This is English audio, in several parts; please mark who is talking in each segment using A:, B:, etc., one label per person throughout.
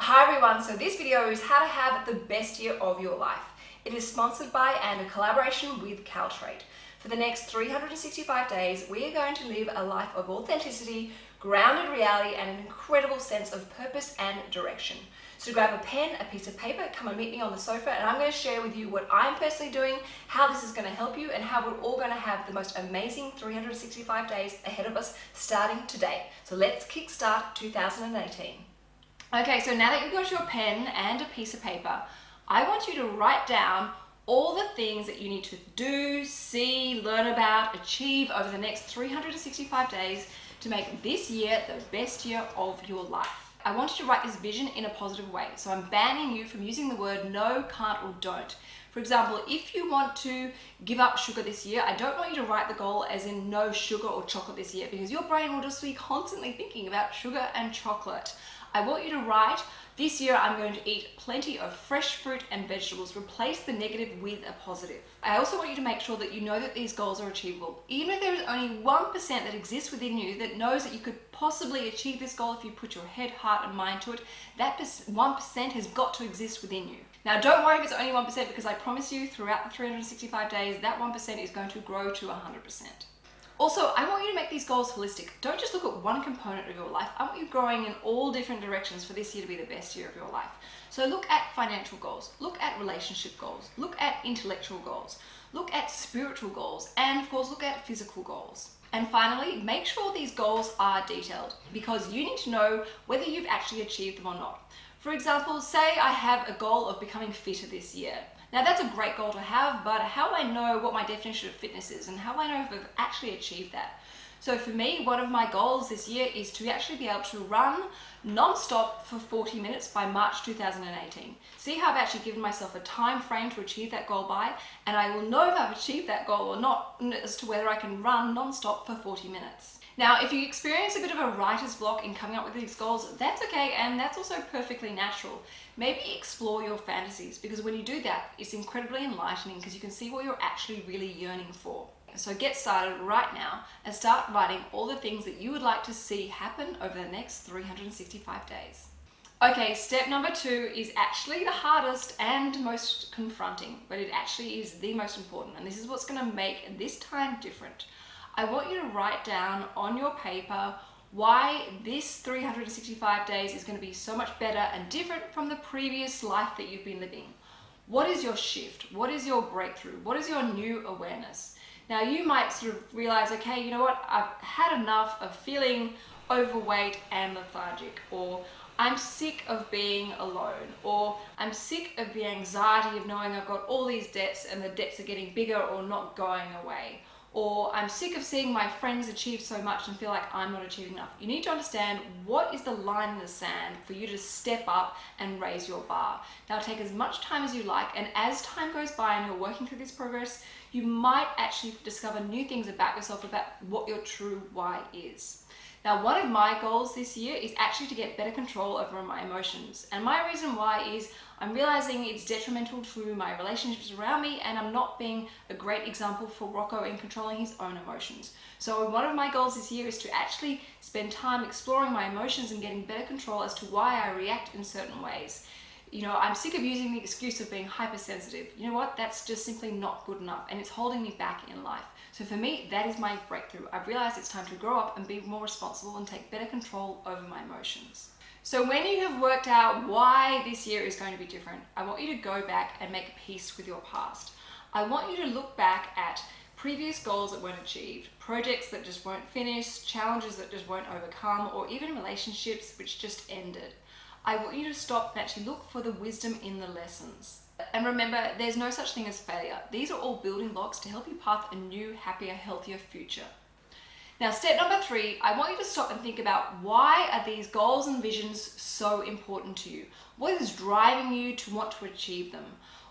A: Hi everyone, so this video is how to have the best year of your life. It is sponsored by and a collaboration with Caltrate. For the next 365 days, we are going to live a life of authenticity, grounded reality, and an incredible sense of purpose and direction. So grab a pen, a piece of paper, come and meet me on the sofa, and I'm going to share with you what I'm personally doing, how this is going to help you, and how we're all going to have the most amazing 365 days ahead of us starting today. So let's kickstart 2018. Okay, so now that you've got your pen and a piece of paper, I want you to write down all the things that you need to do, see, learn about, achieve over the next 365 days to make this year the best year of your life. I want you to write this vision in a positive way. So I'm banning you from using the word no, can't, or don't. For example, if you want to give up sugar this year, I don't want you to write the goal as in no sugar or chocolate this year because your brain will just be constantly thinking about sugar and chocolate. I want you to write, this year I'm going to eat plenty of fresh fruit and vegetables. Replace the negative with a positive. I also want you to make sure that you know that these goals are achievable. Even if there is only 1% that exists within you that knows that you could possibly achieve this goal if you put your head, heart and mind to it, that 1% has got to exist within you. Now don't worry if it's only 1% because I promise you throughout the 365 days, that 1% is going to grow to 100%. Also, I want you to make these goals holistic. Don't just look at one component of your life. I want you growing in all different directions for this year to be the best year of your life. So look at financial goals, look at relationship goals, look at intellectual goals, look at spiritual goals, and of course, look at physical goals. And finally, make sure these goals are detailed because you need to know whether you've actually achieved them or not. For example, say I have a goal of becoming fitter this year. Now that's a great goal to have, but how do I know what my definition of fitness is and how do I know if I've actually achieved that? So for me, one of my goals this year is to actually be able to run non-stop for 40 minutes by March 2018. See how I've actually given myself a time frame to achieve that goal by, and I will know if I've achieved that goal or not as to whether I can run non-stop for 40 minutes. Now, if you experience a bit of a writer's block in coming up with these goals, that's okay, and that's also perfectly natural. Maybe explore your fantasies, because when you do that, it's incredibly enlightening because you can see what you're actually really yearning for. So get started right now and start writing all the things that you would like to see happen over the next 365 days. Okay, step number two is actually the hardest and most confronting, but it actually is the most important, and this is what's gonna make this time different. I want you to write down on your paper why this 365 days is going to be so much better and different from the previous life that you've been living. What is your shift? What is your breakthrough? What is your new awareness? Now you might sort of realize, okay, you know what, I've had enough of feeling overweight and lethargic, or I'm sick of being alone, or I'm sick of the anxiety of knowing I've got all these debts and the debts are getting bigger or not going away or I'm sick of seeing my friends achieve so much and feel like I'm not achieving enough. You need to understand what is the line in the sand for you to step up and raise your bar. Now take as much time as you like and as time goes by and you're working through this progress, you might actually discover new things about yourself about what your true why is. Now, one of my goals this year is actually to get better control over my emotions. And my reason why is I'm realizing it's detrimental to my relationships around me and I'm not being a great example for Rocco in controlling his own emotions. So one of my goals this year is to actually spend time exploring my emotions and getting better control as to why I react in certain ways. You know, I'm sick of using the excuse of being hypersensitive. You know what? That's just simply not good enough and it's holding me back in life. So for me, that is my breakthrough. I've realized it's time to grow up and be more responsible and take better control over my emotions. So when you have worked out why this year is going to be different, I want you to go back and make peace with your past. I want you to look back at previous goals that weren't achieved, projects that just weren't finished, challenges that just weren't overcome, or even relationships which just ended. I want you to stop and actually look for the wisdom in the lessons. And remember, there's no such thing as failure. These are all building blocks to help you path a new, happier, healthier future. Now, step number three, I want you to stop and think about why are these goals and visions so important to you? What is driving you to want to achieve them?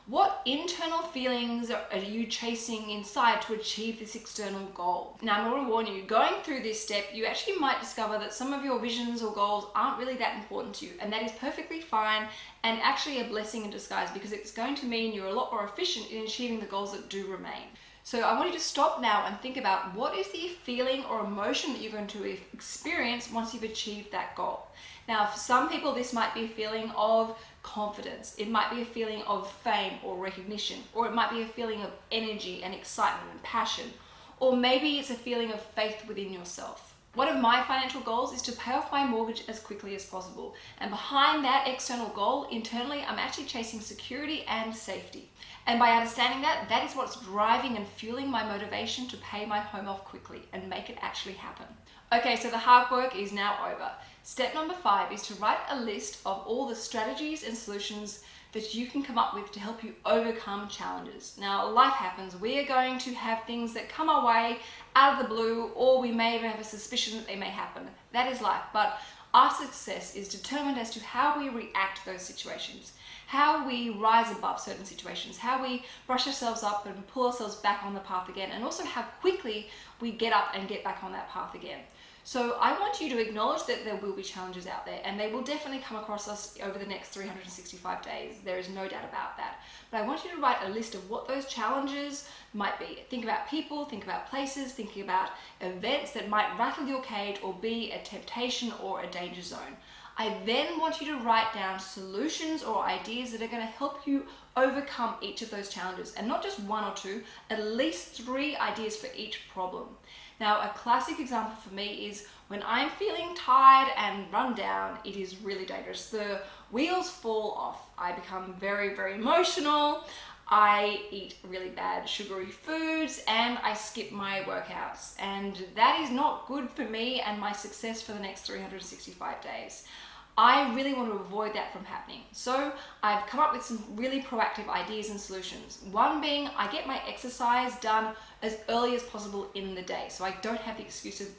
A: What internal feelings are you chasing inside to achieve this external goal? Now, I'm going to warn you, going through this step, you actually might discover that some of your visions or goals aren't really that important to you, and that is perfectly fine and actually a blessing in disguise because it's going to mean you're a lot more efficient in achieving the goals that do remain. So I want you to stop now and think about what is the feeling or emotion that you're going to experience once you've achieved that goal. Now, for some people, this might be a feeling of confidence. It might be a feeling of fame or recognition, or it might be a feeling of energy and excitement and passion, or maybe it's a feeling of faith within yourself. One of my financial goals is to pay off my mortgage as quickly as possible. And behind that external goal, internally, I'm actually chasing security and safety. And by understanding that, that is what's driving and fueling my motivation to pay my home off quickly and make it actually happen. Okay, so the hard work is now over. Step number five is to write a list of all the strategies and solutions that you can come up with to help you overcome challenges. Now, life happens. We are going to have things that come our way out of the blue, or we may even have a suspicion that they may happen. That is life. But our success is determined as to how we react to those situations, how we rise above certain situations, how we brush ourselves up and pull ourselves back on the path again, and also how quickly we get up and get back on that path again. So I want you to acknowledge that there will be challenges out there and they will definitely come across us over the next 365 days. There is no doubt about that. But I want you to write a list of what those challenges might be. Think about people, think about places, thinking about events that might rattle your cage or be a temptation or a danger zone. I then want you to write down solutions or ideas that are going to help you overcome each of those challenges and not just one or two, at least three ideas for each problem. Now, a classic example for me is when I'm feeling tired and run down, it is really dangerous. The wheels fall off. I become very, very emotional. I eat really bad sugary foods and I skip my workouts. And that is not good for me and my success for the next 365 days. I really want to avoid that from happening. So I've come up with some really proactive ideas and solutions. One being I get my exercise done as early as possible in the day. So I don't have the excuse of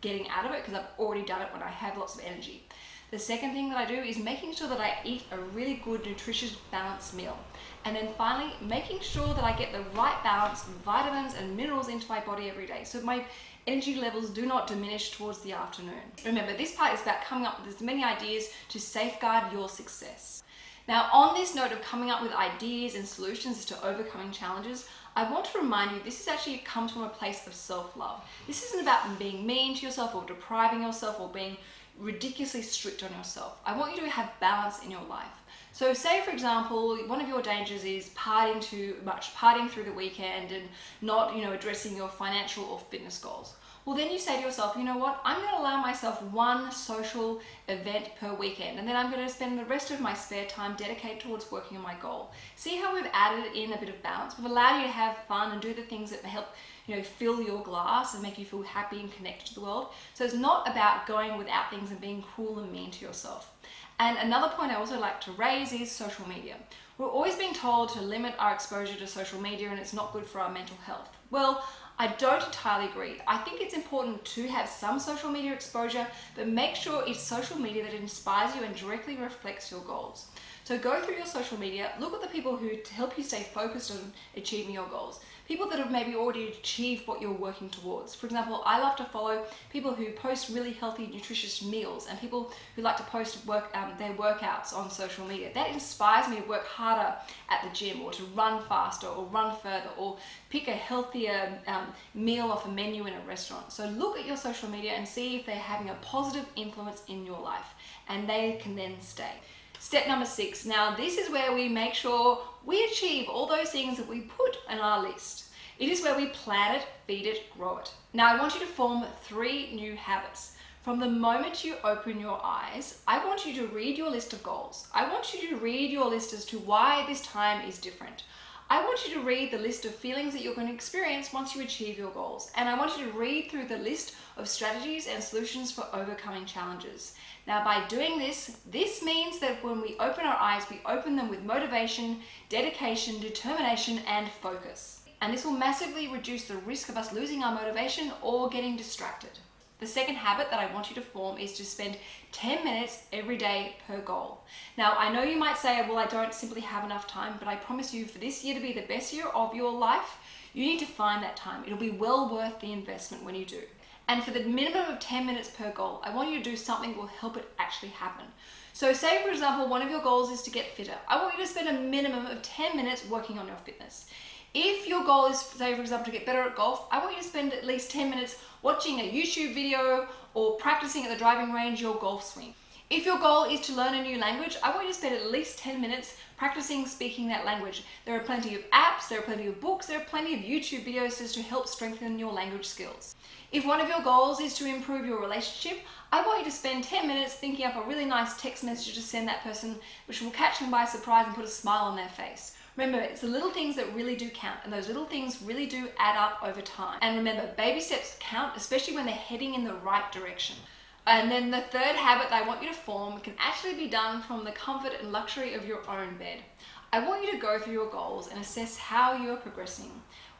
A: getting out of it because I've already done it when I have lots of energy. The second thing that I do is making sure that I eat a really good, nutritious, balanced meal. And then finally, making sure that I get the right balance of vitamins and minerals into my body every day. So my energy levels do not diminish towards the afternoon. Remember, this part is about coming up with as many ideas to safeguard your success. Now, on this note of coming up with ideas and solutions to overcoming challenges, I want to remind you this is actually comes from a place of self-love. This isn't about being mean to yourself or depriving yourself or being ridiculously strict on yourself. I want you to have balance in your life. So say for example, one of your dangers is partying too much, partying through the weekend and not, you know, addressing your financial or fitness goals. Well, then you say to yourself, you know what, I'm going to allow myself one social event per weekend and then I'm going to spend the rest of my spare time dedicated towards working on my goal. See how we've added in a bit of balance? We've allowed you to have fun and do the things that help you know, fill your glass and make you feel happy and connected to the world. So it's not about going without things and being cruel and mean to yourself. And another point I also like to raise is social media. We're always being told to limit our exposure to social media and it's not good for our mental health. Well, I don't entirely agree. I think it's important to have some social media exposure, but make sure it's social media that inspires you and directly reflects your goals. So go through your social media, look at the people who help you stay focused on achieving your goals people that have maybe already achieved what you're working towards. For example, I love to follow people who post really healthy, nutritious meals and people who like to post work um, their workouts on social media. That inspires me to work harder at the gym or to run faster or run further or pick a healthier um, meal off a menu in a restaurant. So look at your social media and see if they're having a positive influence in your life and they can then stay. Step number six. Now this is where we make sure we achieve all those things that we put on our list. It is where we plan it, feed it, grow it. Now I want you to form three new habits. From the moment you open your eyes, I want you to read your list of goals. I want you to read your list as to why this time is different. I want you to read the list of feelings that you're going to experience once you achieve your goals. And I want you to read through the list of strategies and solutions for overcoming challenges. Now by doing this, this means that when we open our eyes, we open them with motivation, dedication, determination, and focus. And this will massively reduce the risk of us losing our motivation or getting distracted. The second habit that I want you to form is to spend 10 minutes every day per goal. Now, I know you might say, well, I don't simply have enough time, but I promise you for this year to be the best year of your life, you need to find that time. It'll be well worth the investment when you do. And for the minimum of 10 minutes per goal, I want you to do something that will help it actually happen. So say, for example, one of your goals is to get fitter. I want you to spend a minimum of 10 minutes working on your fitness. If your goal is, say for example, to get better at golf, I want you to spend at least 10 minutes watching a YouTube video or practicing at the driving range your golf swing. If your goal is to learn a new language, I want you to spend at least 10 minutes practicing speaking that language. There are plenty of apps, there are plenty of books, there are plenty of YouTube videos to help strengthen your language skills. If one of your goals is to improve your relationship, I want you to spend 10 minutes thinking up a really nice text message to send that person, which will catch them by surprise and put a smile on their face. Remember, it's the little things that really do count, and those little things really do add up over time. And remember, baby steps count, especially when they're heading in the right direction. And then the third habit that I want you to form can actually be done from the comfort and luxury of your own bed. I want you to go through your goals and assess how you're progressing.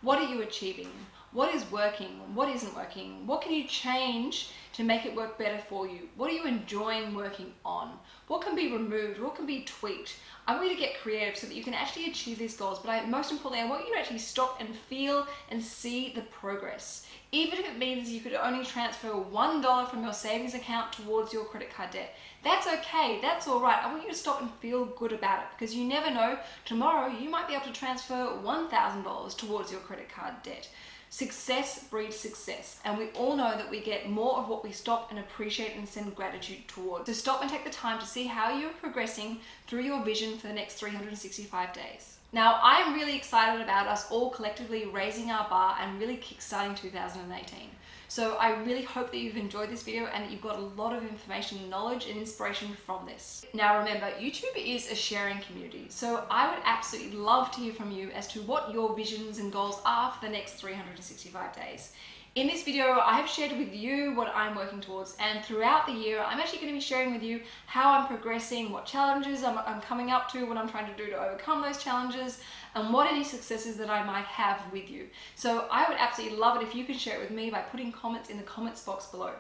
A: What are you achieving? What is working? What isn't working? What can you change to make it work better for you? What are you enjoying working on? What can be removed? What can be tweaked? I want you to get creative so that you can actually achieve these goals, but I, most importantly, I want you to actually stop and feel and see the progress. Even if it means you could only transfer $1 from your savings account towards your credit card debt. That's okay, that's all right. I want you to stop and feel good about it because you never know, tomorrow you might be able to transfer $1,000 towards your credit card debt. Success breeds success, and we all know that we get more of what we stop and appreciate and send gratitude towards. So stop and take the time to see how you're progressing through your vision for the next 365 days. Now, I'm really excited about us all collectively raising our bar and really kickstarting 2018. So I really hope that you've enjoyed this video and that you've got a lot of information, knowledge and inspiration from this. Now remember, YouTube is a sharing community, so I would absolutely love to hear from you as to what your visions and goals are for the next 365 days. In this video, I have shared with you what I'm working towards and throughout the year, I'm actually going to be sharing with you how I'm progressing, what challenges I'm, I'm, coming up to, what I'm trying to do to overcome those challenges, and what any successes that I might have with you. So I would absolutely love it if you can share it with me by putting comments in the comments box below.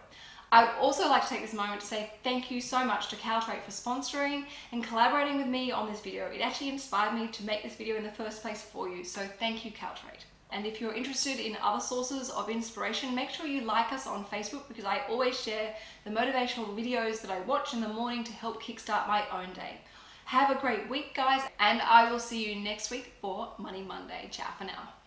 A: I would also like to take this moment to say thank you so much to Caltrate for sponsoring and collaborating with me on this video. It actually inspired me to make this video in the first place for you, so thank you Caltrate. And if you're interested in other sources of inspiration, make sure you like us on Facebook because I always share the motivational videos that I watch in the morning to help kickstart my own day. Have a great week, guys, and I will see you next week for Money Monday. Ciao for now.